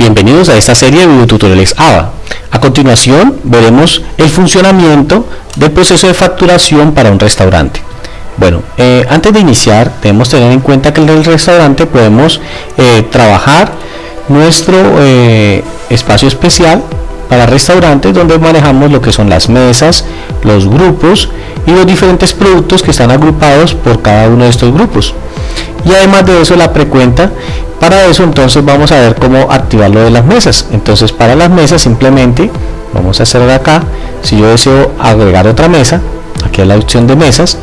Bienvenidos a esta serie de videotutoriales ABA. A continuación veremos el funcionamiento del proceso de facturación para un restaurante. Bueno, eh, antes de iniciar debemos tener en cuenta que en el restaurante podemos eh, trabajar nuestro eh, espacio especial para restaurantes donde manejamos lo que son las mesas, los grupos y los diferentes productos que están agrupados por cada uno de estos grupos. Y además de eso la precuenta para eso entonces vamos a ver cómo activar lo de las mesas. Entonces para las mesas simplemente vamos a hacer acá, si yo deseo agregar otra mesa, aquí es la opción de mesas.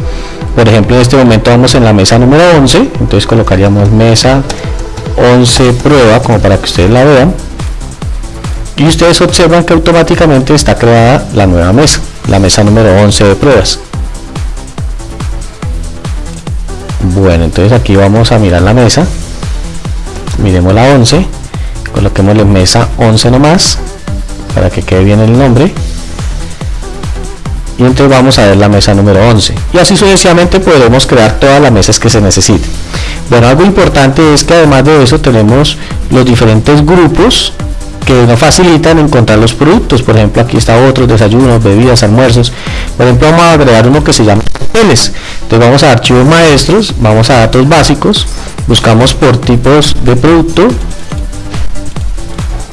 Por ejemplo en este momento vamos en la mesa número 11, entonces colocaríamos mesa 11 prueba como para que ustedes la vean. Y ustedes observan que automáticamente está creada la nueva mesa, la mesa número 11 de pruebas. Bueno, entonces aquí vamos a mirar la mesa miremos la 11 coloquemos la mesa 11 nomás para que quede bien el nombre. Y entonces vamos a ver la mesa número 11 y así sucesivamente podremos crear todas las mesas que se necesiten. Bueno algo importante es que además de eso tenemos los diferentes grupos que nos facilitan encontrar los productos. Por ejemplo aquí está otros desayunos bebidas almuerzos. Por ejemplo vamos a agregar uno que se llama entonces vamos a archivos maestros vamos a datos básicos buscamos por tipos de producto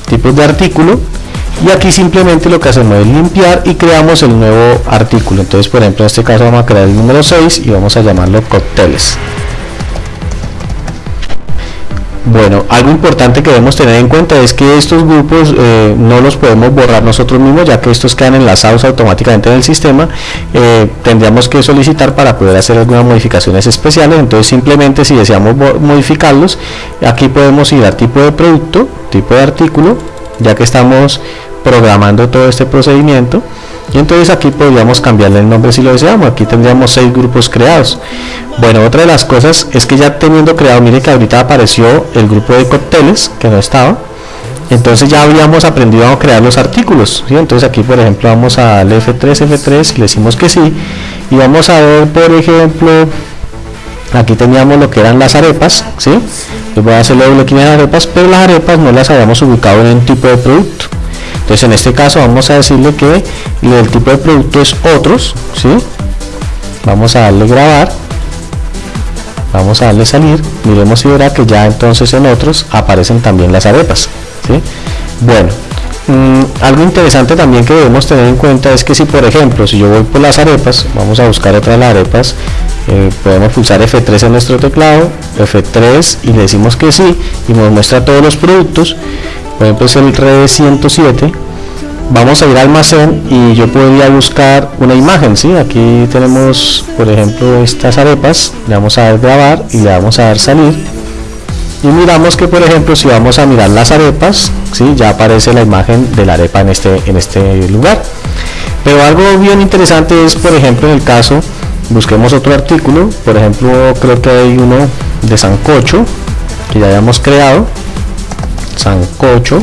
tipos de artículo y aquí simplemente lo que hacemos es limpiar y creamos el nuevo artículo. Entonces por ejemplo en este caso vamos a crear el número 6 y vamos a llamarlo cócteles bueno, algo importante que debemos tener en cuenta es que estos grupos eh, no los podemos borrar nosotros mismos ya que estos quedan enlazados automáticamente en el sistema. Eh, tendríamos que solicitar para poder hacer algunas modificaciones especiales. Entonces simplemente si deseamos modificarlos aquí podemos ir a tipo de producto, tipo de artículo ya que estamos programando todo este procedimiento. Y entonces aquí podríamos cambiarle el nombre si lo deseamos. Aquí tendríamos seis grupos creados. Bueno otra de las cosas es que ya teniendo creado mire que ahorita apareció el grupo de cócteles que no estaba. Entonces ya habíamos aprendido a crear los artículos entonces aquí por ejemplo vamos al F3 F3 le decimos que sí. Y vamos a ver por ejemplo aquí teníamos lo que eran las arepas ¿sí? voy a hacer doble clic en las arepas pero las arepas no las habíamos ubicado en un tipo de producto entonces en este caso vamos a decirle que el tipo de producto es otros ¿sí? vamos a darle grabar vamos a darle salir miremos si verá que ya entonces en otros aparecen también las arepas ¿sí? bueno mm, algo interesante también que debemos tener en cuenta es que si por ejemplo si yo voy por las arepas vamos a buscar otra de las arepas eh, podemos pulsar F3 en nuestro teclado F3 y le decimos que sí y nos muestra todos los productos por ejemplo es el red 107 vamos a ir al almacén y yo podría buscar una imagen ¿sí? aquí tenemos por ejemplo estas arepas le vamos a dar grabar y le vamos a dar salir y miramos que por ejemplo si vamos a mirar las arepas ¿sí? ya aparece la imagen de la arepa en este en este lugar pero algo bien interesante es por ejemplo en el caso busquemos otro artículo por ejemplo creo que hay uno de sancocho que ya habíamos creado sancocho.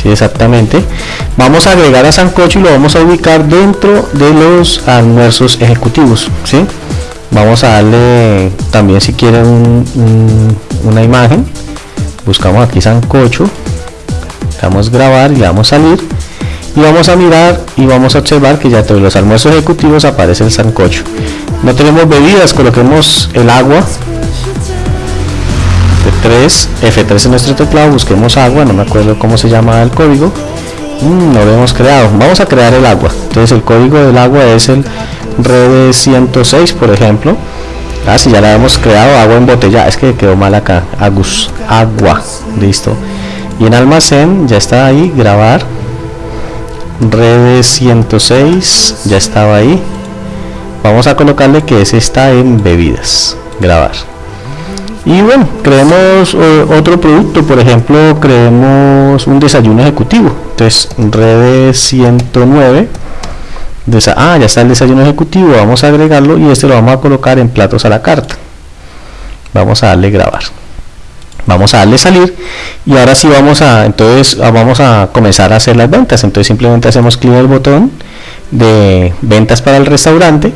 Sí exactamente. Vamos a agregar a sancocho y lo vamos a ubicar dentro de los almuerzos ejecutivos ¿sí? vamos a darle también si quieren una imagen. Buscamos aquí sancocho. Damos grabar y le damos salir. Y vamos a mirar y vamos a observar que ya todos los almuerzos ejecutivos aparece el sancocho. No tenemos bebidas coloquemos el agua 3 F3 en nuestro teclado, busquemos agua, no me acuerdo cómo se llama el código. Mm, no lo hemos creado. Vamos a crear el agua. Entonces el código del agua es el red 106, por ejemplo. Ah, ya la hemos creado, agua en botella. Es que quedó mal acá. Agus, agua. Listo. Y en almacén ya está ahí, grabar. Red 106, ya estaba ahí. Vamos a colocarle que ese está en bebidas. Grabar y bueno creemos eh, otro producto por ejemplo creemos un desayuno ejecutivo. Entonces red 109 ah ya está el desayuno ejecutivo vamos a agregarlo y este lo vamos a colocar en platos a la carta. Vamos a darle grabar. Vamos a darle salir y ahora sí vamos a entonces vamos a comenzar a hacer las ventas. Entonces simplemente hacemos clic en el botón de ventas para el restaurante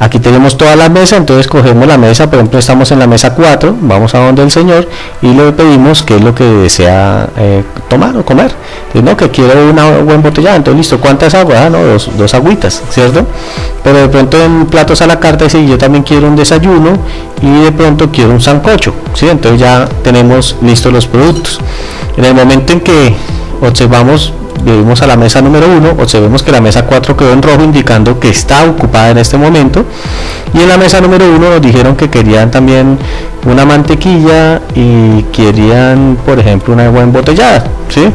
Aquí tenemos toda la mesa, entonces cogemos la mesa, por ejemplo estamos en la mesa 4, vamos a donde el señor y le pedimos qué es lo que desea eh, tomar o comer. no, que quiero una agua embotellada, entonces listo, ¿cuántas aguas? Ah, no, dos, dos agüitas, ¿cierto? Pero de pronto en platos a la carta dice, yo también quiero un desayuno y de pronto quiero un sancocho, ¿sí? Entonces ya tenemos listos los productos. En el momento en que observamos vemos a la mesa número 1, observemos que la mesa 4 quedó en rojo indicando que está ocupada en este momento y en la mesa número 1 nos dijeron que querían también una mantequilla y querían por ejemplo una agua embotellada ¿sí?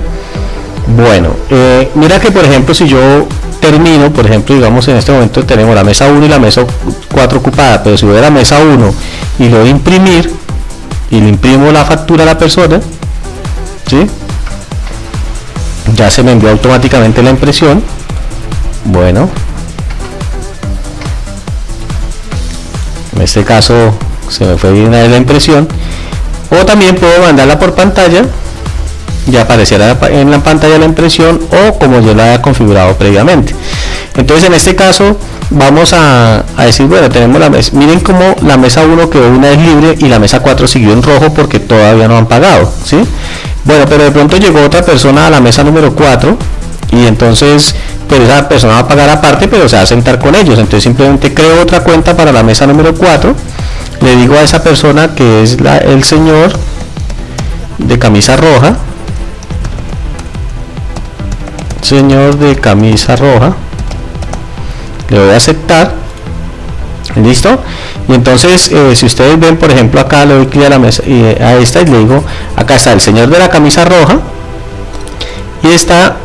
bueno, eh, mira que por ejemplo si yo termino, por ejemplo digamos en este momento tenemos la mesa 1 y la mesa 4 ocupada, pero si voy a la mesa 1 y lo voy imprimir y le imprimo la factura a la persona ¿sí? Ya se me envió automáticamente la impresión. Bueno. En este caso se me fue bien la impresión. O también puedo mandarla por pantalla. Ya aparecerá en la pantalla la impresión o como yo la haya configurado previamente. Entonces en este caso vamos a, decir bueno tenemos la mesa miren como la mesa 1 quedó una vez libre y la mesa 4 siguió en rojo porque todavía no han pagado ¿sí? Bueno, pero de pronto llegó otra persona a la mesa número 4 y entonces pues esa persona va a pagar aparte pero se va a sentar con ellos. Entonces simplemente creo otra cuenta para la mesa número 4. Le digo a esa persona que es la, el señor de camisa roja. Señor de camisa roja. Le voy a aceptar listo y entonces eh, si ustedes ven por ejemplo acá le doy clic a la mesa eh, a esta y le digo acá está el señor de la camisa roja y está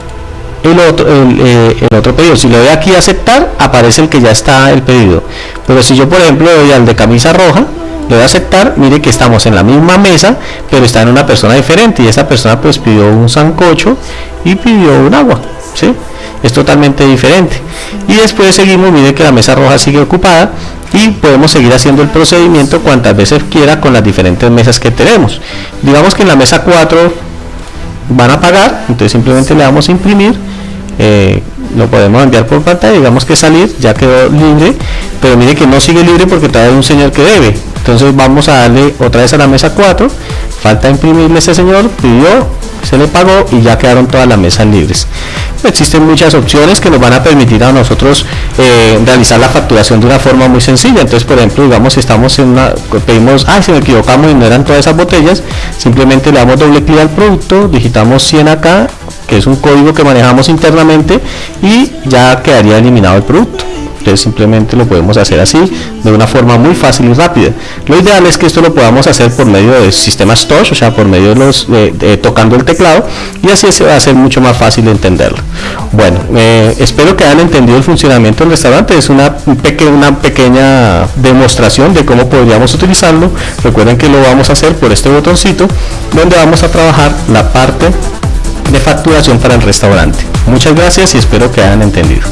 el otro eh, el, otro pedido. Si le doy aquí a aceptar aparece el que ya está el pedido. Pero si yo por ejemplo doy al de camisa roja le doy a aceptar mire que estamos en la misma mesa pero está en una persona diferente y esa persona pues pidió un sancocho y pidió un agua ¿sí? es totalmente diferente. Y después seguimos mire que la mesa roja sigue ocupada y podemos seguir haciendo el procedimiento cuantas veces quiera con las diferentes mesas que tenemos. Digamos que en la mesa 4 van a pagar entonces simplemente le damos a imprimir eh, lo podemos enviar por pantalla digamos que salir ya quedó libre pero mire que no sigue libre porque todavía hay un señor que debe entonces vamos a darle otra vez a la mesa 4 falta imprimirle ese señor pidió se le pagó y ya quedaron todas las mesas libres. Existen muchas opciones que nos van a permitir a nosotros eh, realizar la facturación de una forma muy sencilla. Entonces por ejemplo digamos si estamos en una pedimos ah si me equivocamos y no eran todas esas botellas simplemente le damos doble clic al producto digitamos 100 acá que es un código que manejamos internamente y ya quedaría eliminado el producto entonces simplemente lo podemos hacer así de una forma muy fácil y rápida. Lo ideal es que esto lo podamos hacer por medio de sistemas touch o sea por medio de los tocando el teclado y así se va a hacer mucho más fácil de entenderlo. Bueno eh, espero que hayan entendido el funcionamiento del restaurante. Es una, una pequeña demostración de cómo podríamos utilizarlo. Recuerden que lo vamos a hacer por este botoncito donde vamos a trabajar la parte de facturación para el restaurante. Muchas gracias y espero que hayan entendido